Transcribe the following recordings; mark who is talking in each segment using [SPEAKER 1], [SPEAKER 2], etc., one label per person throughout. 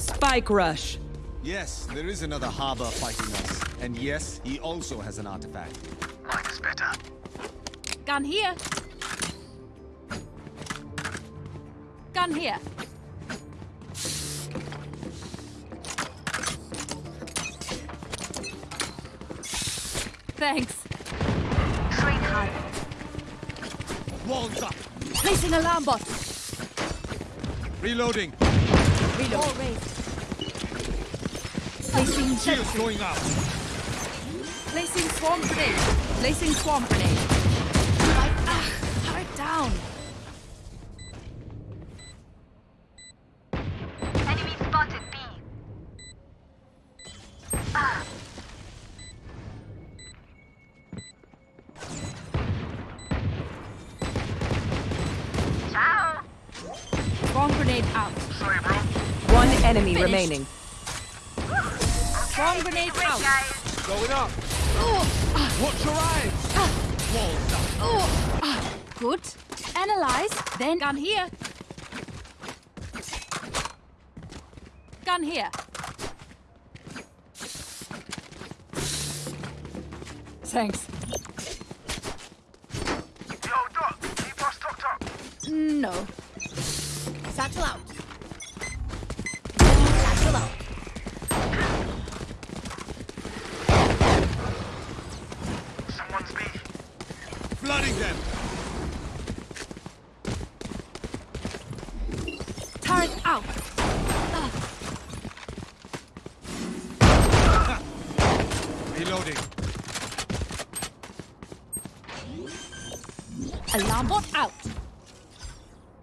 [SPEAKER 1] Spike rush.
[SPEAKER 2] Yes, there is another harbor fighting us. And yes, he also has an artifact.
[SPEAKER 3] Mine is better.
[SPEAKER 4] Gun here. Gun here. Thanks.
[SPEAKER 5] Train hard.
[SPEAKER 2] Walls up!
[SPEAKER 4] Placing alarm bot.
[SPEAKER 2] Reloading!
[SPEAKER 4] Reload. Placing
[SPEAKER 2] Shields going up!
[SPEAKER 4] Placing swarm grenade. Placing swarm grenade. Right, ah, turret down. Out.
[SPEAKER 5] guys.
[SPEAKER 2] Going up!
[SPEAKER 4] Oh,
[SPEAKER 2] Watch your eyes! Walls up!
[SPEAKER 4] oh, good. Analyze, then gun here. Gun here. Thanks.
[SPEAKER 3] Yo, Doc. Keep us stocked up.
[SPEAKER 4] Mm, no.
[SPEAKER 5] Satchel out. Satchel out.
[SPEAKER 3] Someone's B.
[SPEAKER 2] Flooding them!
[SPEAKER 4] Turret out.
[SPEAKER 2] Reloading!
[SPEAKER 4] Alarm bot out.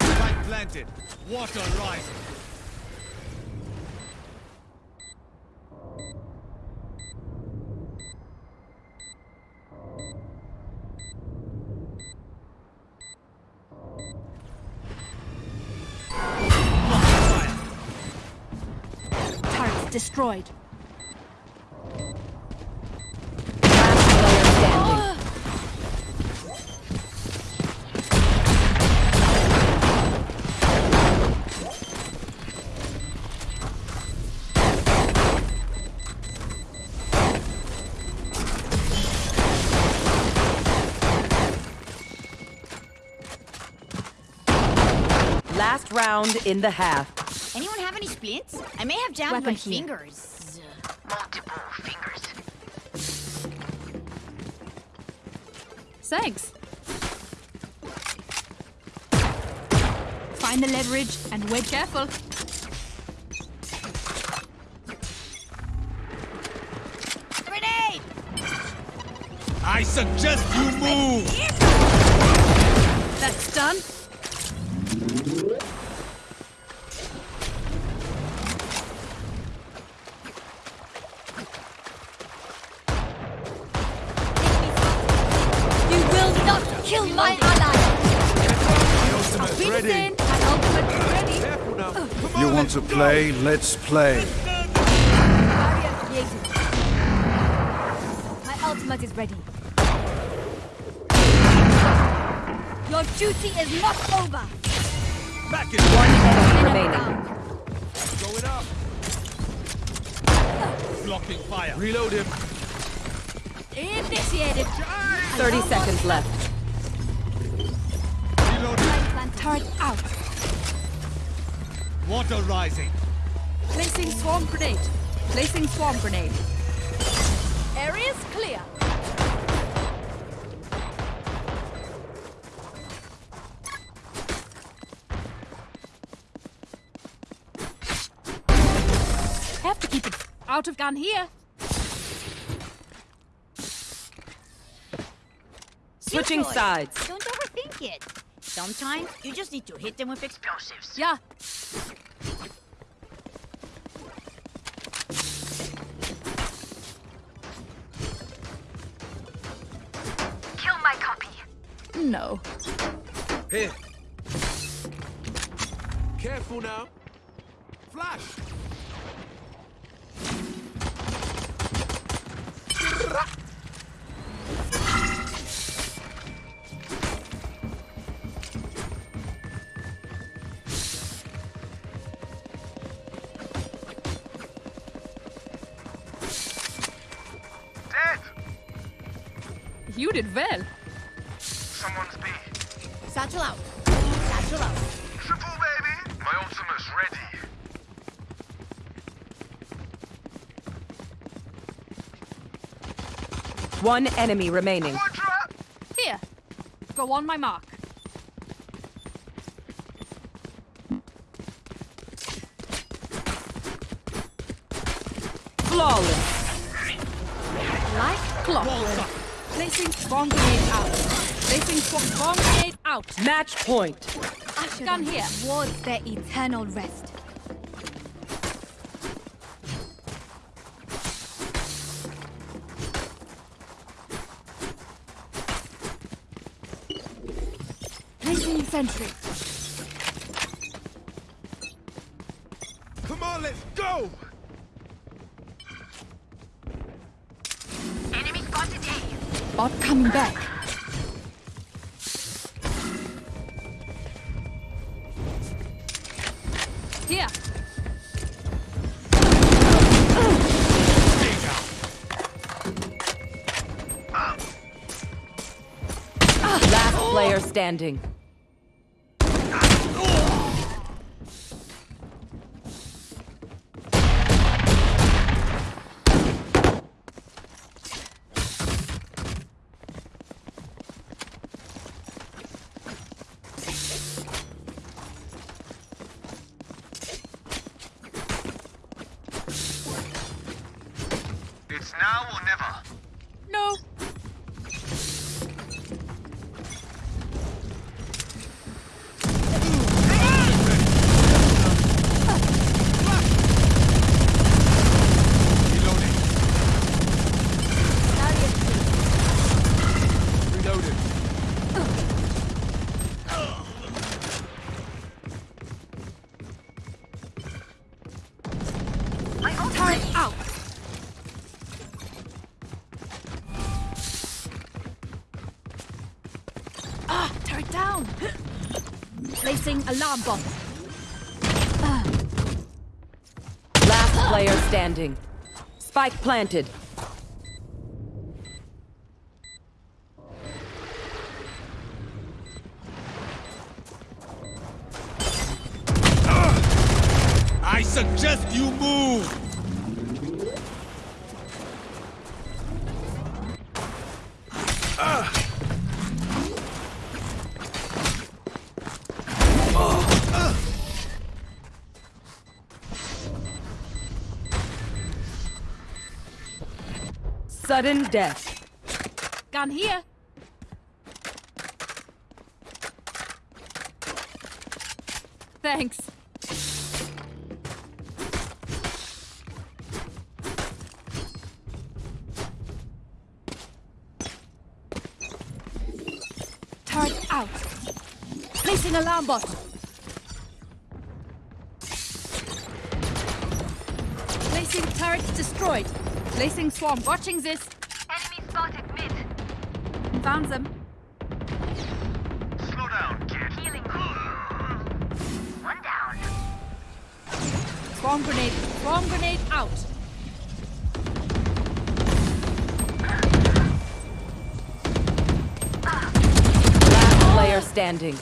[SPEAKER 2] Spike planted! Water rising!
[SPEAKER 4] Destroyed.
[SPEAKER 1] Round in the half.
[SPEAKER 5] Anyone have any splints? I may have jammed
[SPEAKER 4] Weapon
[SPEAKER 5] my
[SPEAKER 4] here.
[SPEAKER 5] fingers.
[SPEAKER 3] Multiple fingers.
[SPEAKER 4] Thanks. Find the leverage and wait careful.
[SPEAKER 5] Grenade!
[SPEAKER 2] I suggest you move!
[SPEAKER 4] That's done. Kill my ally. Vincent, my ultimate is ready.
[SPEAKER 6] You want to play? Let's play.
[SPEAKER 4] My ultimate is ready. Your duty is not over.
[SPEAKER 2] Back in
[SPEAKER 1] One enemy
[SPEAKER 4] Enemy
[SPEAKER 1] remaining.
[SPEAKER 2] Going up! Blocking fire! Reload him!
[SPEAKER 4] Initiated.
[SPEAKER 1] 30 seconds left.
[SPEAKER 2] Reloading!
[SPEAKER 4] Turret out.
[SPEAKER 2] Water rising!
[SPEAKER 4] Placing swarm grenade. Placing swarm grenade. Areas clear. Have to keep it out of gun here.
[SPEAKER 1] Switching sides.
[SPEAKER 5] Don't overthink it. Sometimes you just need to hit them with explosives.
[SPEAKER 4] Yeah.
[SPEAKER 5] Kill my copy.
[SPEAKER 4] No.
[SPEAKER 2] Here! Careful now!
[SPEAKER 4] You well.
[SPEAKER 3] Someone's B.
[SPEAKER 5] Satchel out. Satchel out.
[SPEAKER 3] Triple, baby! My ultimate's ready.
[SPEAKER 1] One enemy remaining.
[SPEAKER 3] Quadra!
[SPEAKER 4] Here. Go on my mark.
[SPEAKER 1] Flawless.
[SPEAKER 4] Like clockwork. Placing swarm grenade out. Placing swarm, swarm grenade out.
[SPEAKER 1] Match point.
[SPEAKER 7] Usher
[SPEAKER 4] Gun here.
[SPEAKER 7] towards their eternal rest. Placing sentry.
[SPEAKER 1] Standing.
[SPEAKER 4] Turret out.
[SPEAKER 7] Ah, turret down.
[SPEAKER 5] Placing alarm bot.
[SPEAKER 1] Last player standing. Spike planted.
[SPEAKER 2] I suggest you move!
[SPEAKER 1] Sudden death.
[SPEAKER 4] Gun here. Thanks.
[SPEAKER 7] Turret out.
[SPEAKER 5] Placing alarm bot.
[SPEAKER 4] Placing turrets destroyed. Placing swarm. Watching this.
[SPEAKER 3] Enemy spotted mid.
[SPEAKER 4] Found them.
[SPEAKER 3] Slow down, kid. Healing. One down.
[SPEAKER 4] Swarm grenade. Swarm grenade out.
[SPEAKER 1] Last player standing.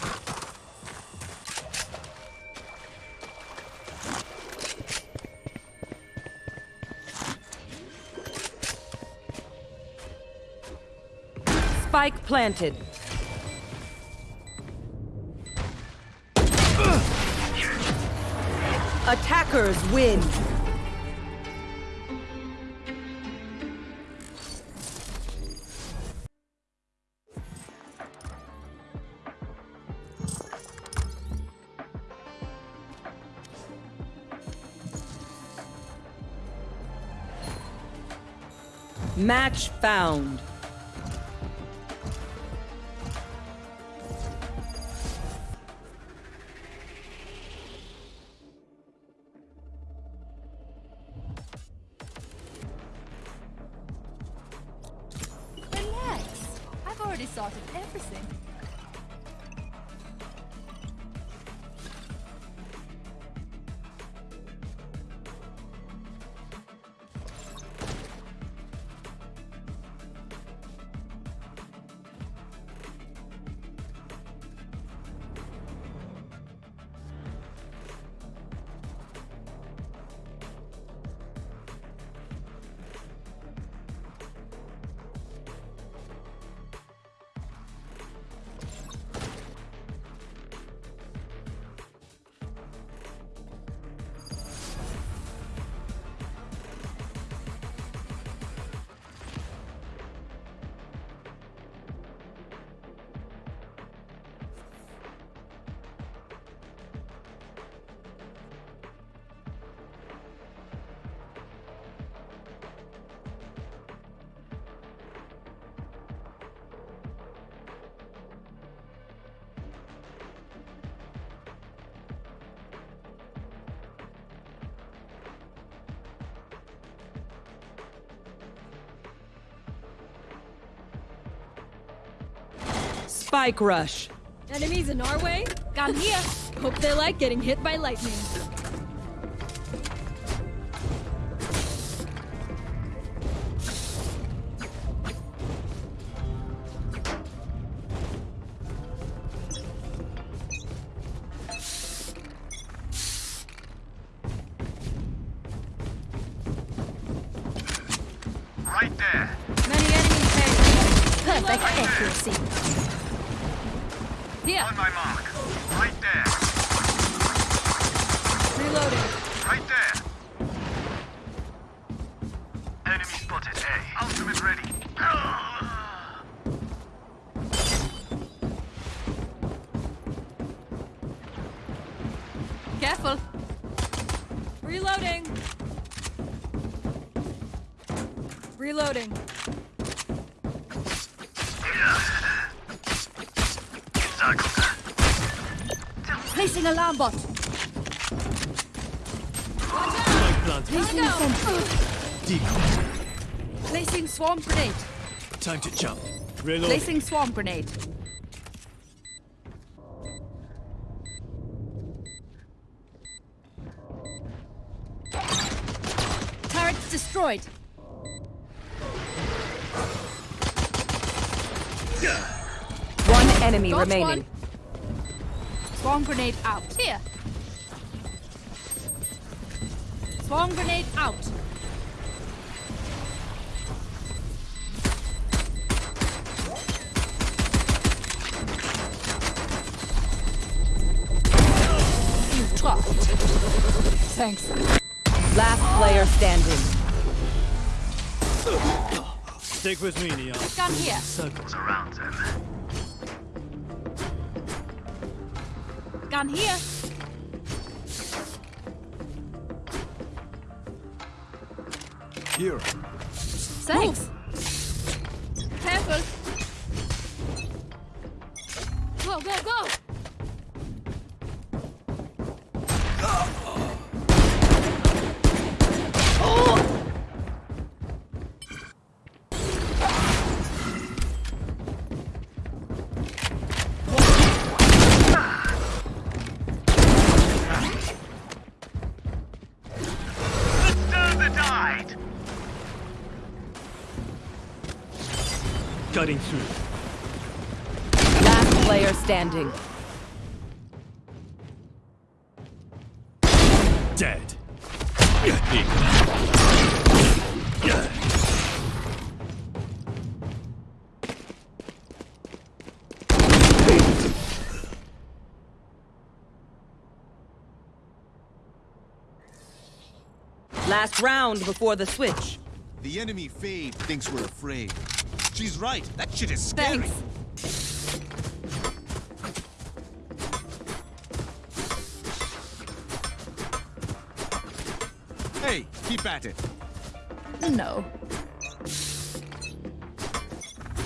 [SPEAKER 1] Spike planted. Attackers win. Match found. Spike rush.
[SPEAKER 7] Enemies in our way? Gun here. Hope they like getting hit by lightning.
[SPEAKER 4] Reloading. Reloading.
[SPEAKER 7] Placing alarm bot. Placing sentry.
[SPEAKER 4] Placing swarm grenade.
[SPEAKER 8] Time to jump.
[SPEAKER 4] Placing swarm grenade.
[SPEAKER 7] Destroyed.
[SPEAKER 1] One enemy
[SPEAKER 4] Got
[SPEAKER 1] remaining.
[SPEAKER 4] one. Swarm grenade out. Here. Swarm grenade out. You dropped. Thanks.
[SPEAKER 1] Last player standing.
[SPEAKER 8] Stick with me, Neon.
[SPEAKER 4] Gun here.
[SPEAKER 8] Circles.
[SPEAKER 3] Around them.
[SPEAKER 4] Gun here.
[SPEAKER 6] Here.
[SPEAKER 4] Thanks. Careful.
[SPEAKER 8] Dead.
[SPEAKER 1] Last round before the switch.
[SPEAKER 2] The enemy Fade thinks we're afraid. She's right. That shit is scary.
[SPEAKER 4] Thanks.
[SPEAKER 2] Hey, keep at it.
[SPEAKER 7] No.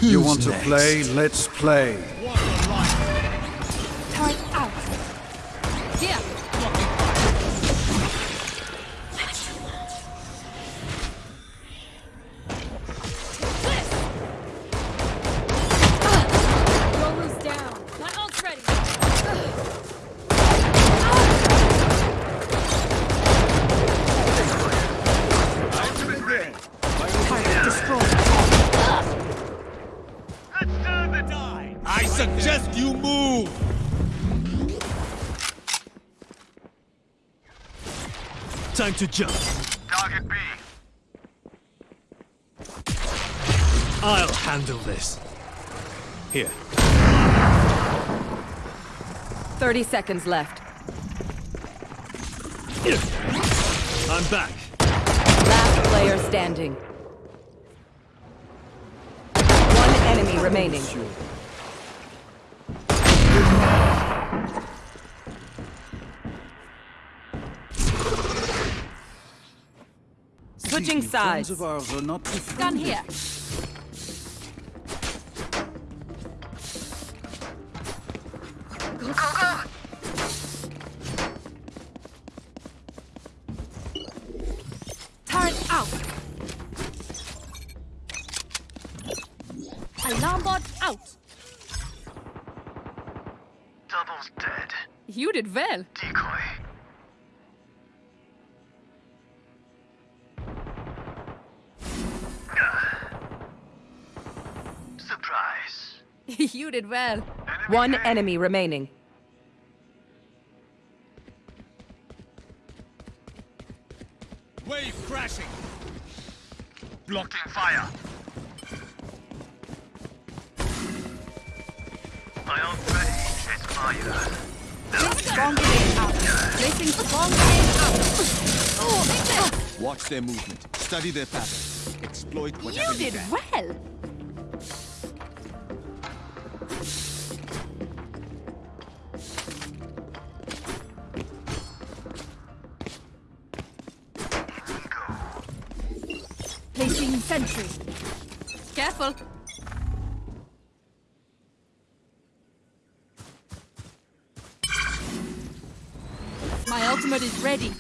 [SPEAKER 6] You want to play? Let's play.
[SPEAKER 8] Time to jump.
[SPEAKER 3] Target B.
[SPEAKER 8] I'll handle this. Here.
[SPEAKER 1] 30 seconds left.
[SPEAKER 8] I'm back.
[SPEAKER 1] Last player standing. One enemy remaining. Switching sides.
[SPEAKER 6] of ours are not
[SPEAKER 4] Gun here.
[SPEAKER 3] Go, go.
[SPEAKER 7] Turret out. Alarm bot out.
[SPEAKER 3] Almost dead.
[SPEAKER 4] You did well. You did well.
[SPEAKER 1] One enemy remaining.
[SPEAKER 2] Wave crashing.
[SPEAKER 3] Blocking fire. My own ready is fire.
[SPEAKER 4] Swarm grenade out. Placing swarm grenade out. Oh,
[SPEAKER 2] Watch their movement. Study their patterns. Exploit whatever
[SPEAKER 4] You
[SPEAKER 2] you,
[SPEAKER 4] did well. Careful. My ultimate is ready.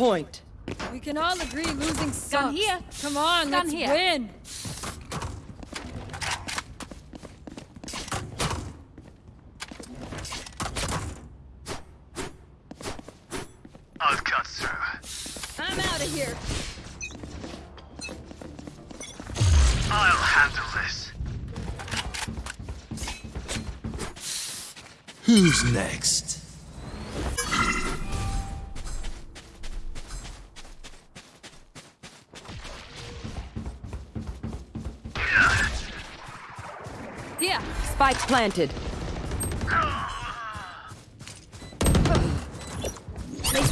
[SPEAKER 1] Point.
[SPEAKER 7] We can all agree losing sucks.
[SPEAKER 4] Gun here.
[SPEAKER 7] Come on,
[SPEAKER 4] Gun
[SPEAKER 7] let's
[SPEAKER 4] here.
[SPEAKER 7] win.
[SPEAKER 3] I'll cut through.
[SPEAKER 7] I'm out of here.
[SPEAKER 3] I'll handle this.
[SPEAKER 8] Who's next?
[SPEAKER 1] Spike planted.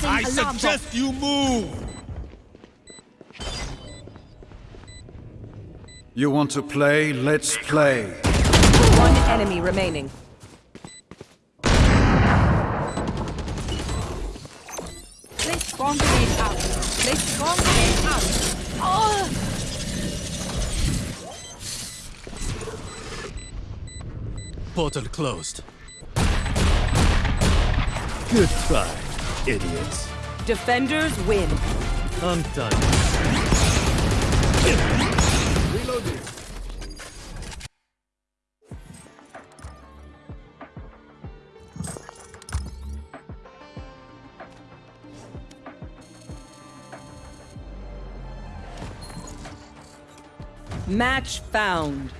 [SPEAKER 2] I suggest you move.
[SPEAKER 6] You want to play? Let's play.
[SPEAKER 1] One enemy remaining.
[SPEAKER 4] Place swarm grenade out. Place swarm grenade out. Oh!
[SPEAKER 8] Portal closed. Good try, idiots.
[SPEAKER 1] Defenders win.
[SPEAKER 8] I'm done.
[SPEAKER 1] Match found.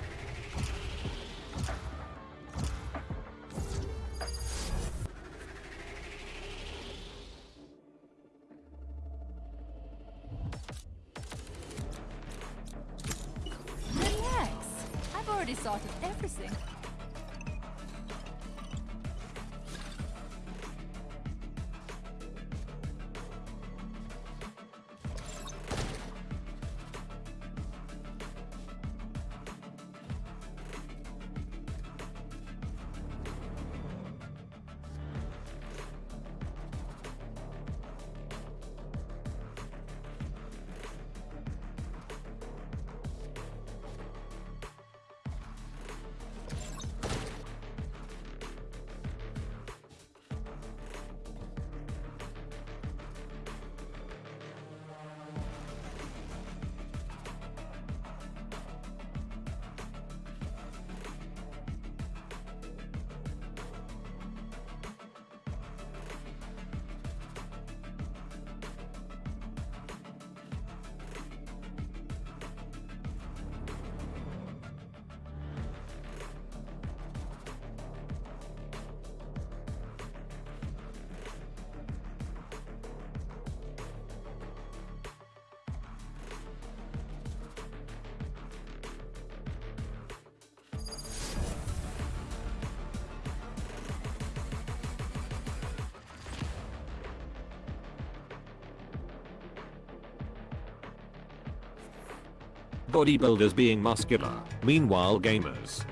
[SPEAKER 9] Bodybuilders being muscular, meanwhile gamers.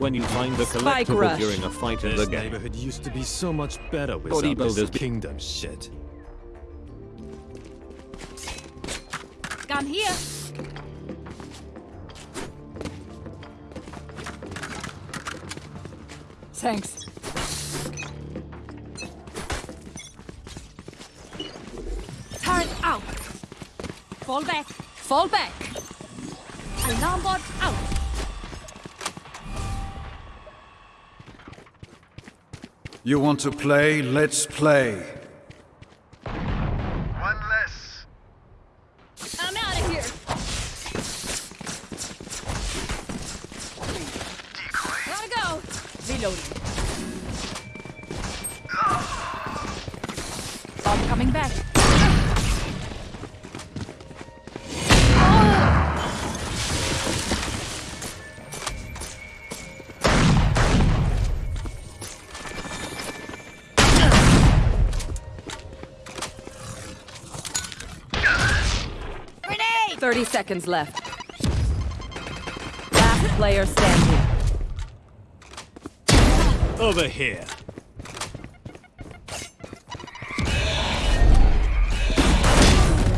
[SPEAKER 9] when you find the
[SPEAKER 1] Spike
[SPEAKER 9] collectible during a fight in
[SPEAKER 8] This
[SPEAKER 9] the game.
[SPEAKER 8] neighborhood used to be so much better without this
[SPEAKER 9] Bodybuilders
[SPEAKER 8] kingdom shit.
[SPEAKER 7] Gun here.
[SPEAKER 4] Thanks.
[SPEAKER 7] Fall back. Alarm bot out.
[SPEAKER 6] You want to play? Let's play.
[SPEAKER 1] Seconds left. Last player standing.
[SPEAKER 8] Over here.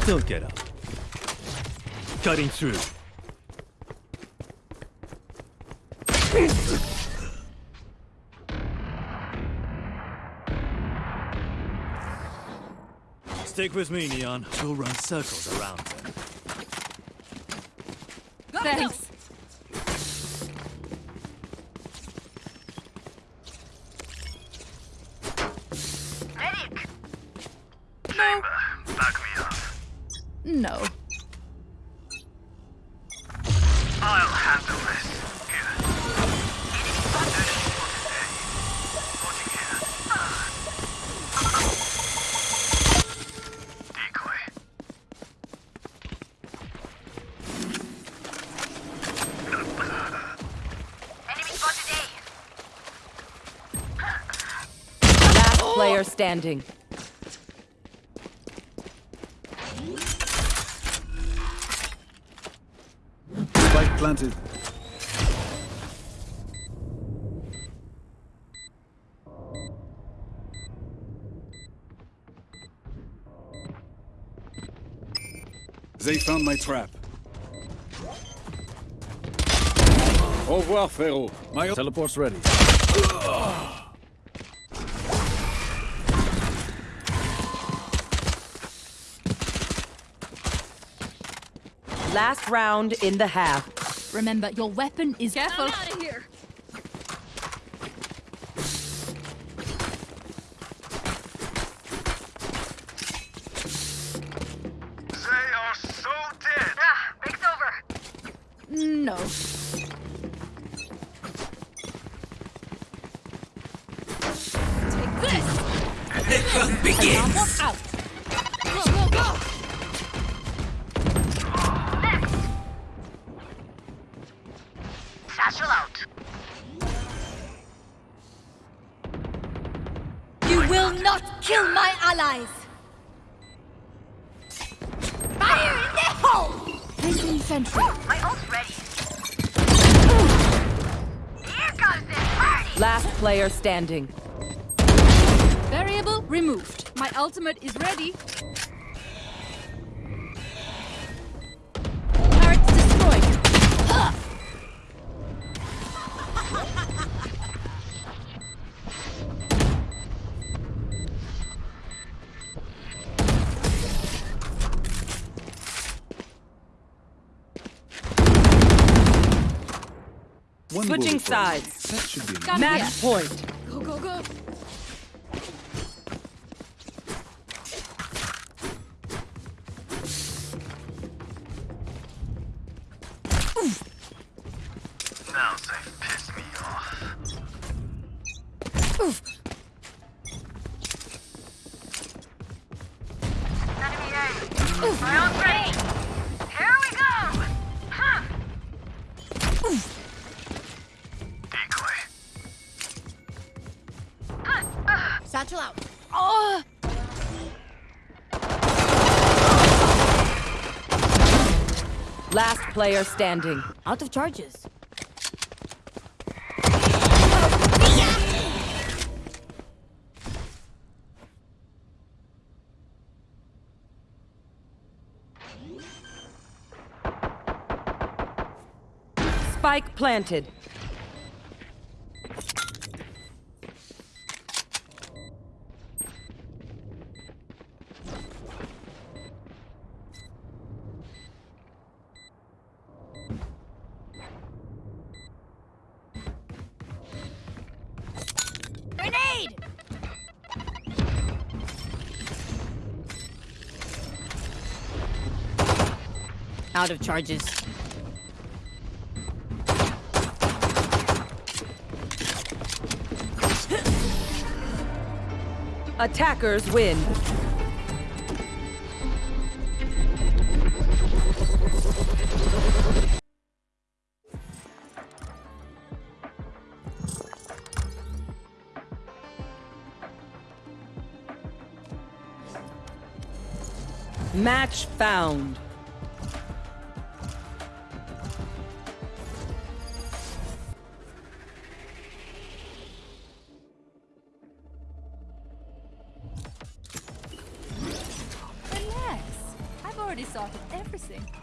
[SPEAKER 8] Don't get up. Cutting through. Stick with me, Neon. We'll run circles around them.
[SPEAKER 4] Thanks.
[SPEAKER 1] Standing.
[SPEAKER 6] Spike planted. They found my trap. Au revoir, Pharaoh. My teleport's ready.
[SPEAKER 1] Last round in the half.
[SPEAKER 4] Remember, your weapon is careful.
[SPEAKER 7] I'm out of here.
[SPEAKER 3] They are so dead. Ah, break's over.
[SPEAKER 4] No.
[SPEAKER 7] Take this.
[SPEAKER 4] Alarm bot out.
[SPEAKER 7] Allies. Fire in the hole.
[SPEAKER 4] Placing sentry.
[SPEAKER 3] My ult's ready. Here comes the party.
[SPEAKER 1] Last player standing.
[SPEAKER 7] Variable removed. My ultimate is ready.
[SPEAKER 1] Switching
[SPEAKER 6] bullet for me.
[SPEAKER 1] sides.
[SPEAKER 6] That should be enough.
[SPEAKER 1] Match point.
[SPEAKER 7] Go, go, go.
[SPEAKER 1] player standing.
[SPEAKER 5] Out of charges.
[SPEAKER 1] Spike planted.
[SPEAKER 7] Out of charges.
[SPEAKER 1] Attackers win. Match found.
[SPEAKER 4] Already sorted everything.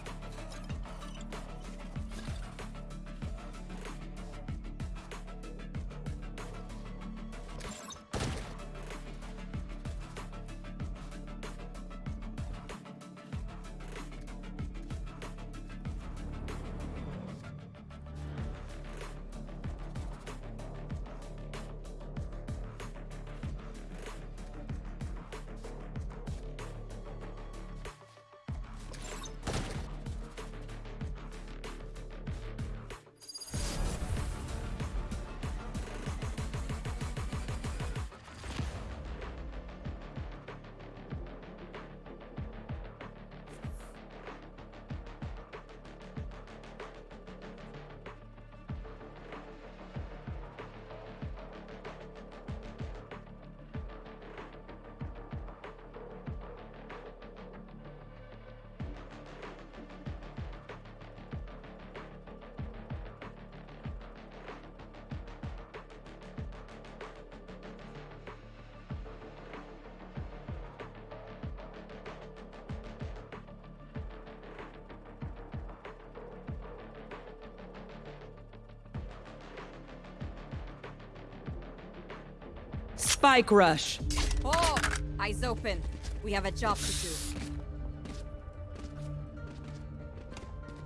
[SPEAKER 1] Spike rush.
[SPEAKER 4] Oh, eyes open. We have a job to do.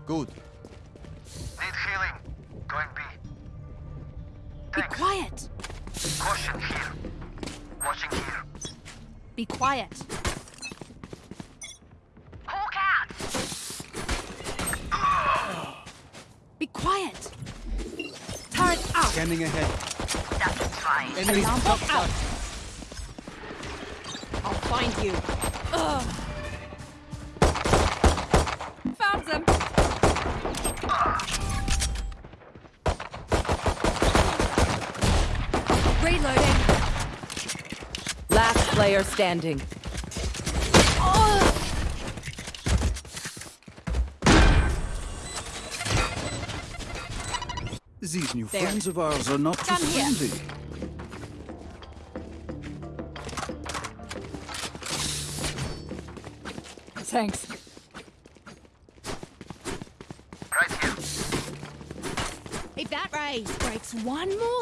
[SPEAKER 2] Good.
[SPEAKER 3] Need healing. Going B.
[SPEAKER 4] Be quiet.
[SPEAKER 3] Caution here. Watching here.
[SPEAKER 4] Be quiet.
[SPEAKER 3] Hawk out!
[SPEAKER 4] Be quiet. Turret out.
[SPEAKER 2] Scanning ahead.
[SPEAKER 3] That's fine.
[SPEAKER 2] Enemy
[SPEAKER 4] Alarm
[SPEAKER 2] top
[SPEAKER 4] bot out.
[SPEAKER 7] I'll find you.
[SPEAKER 4] Found them. Reloading.
[SPEAKER 1] Last player standing.
[SPEAKER 6] These new
[SPEAKER 7] There.
[SPEAKER 6] friends of ours are not too
[SPEAKER 4] Come here.
[SPEAKER 6] friendly.
[SPEAKER 4] Thanks.
[SPEAKER 3] Right here.
[SPEAKER 10] If that raise breaks one more thing,
[SPEAKER 4] No,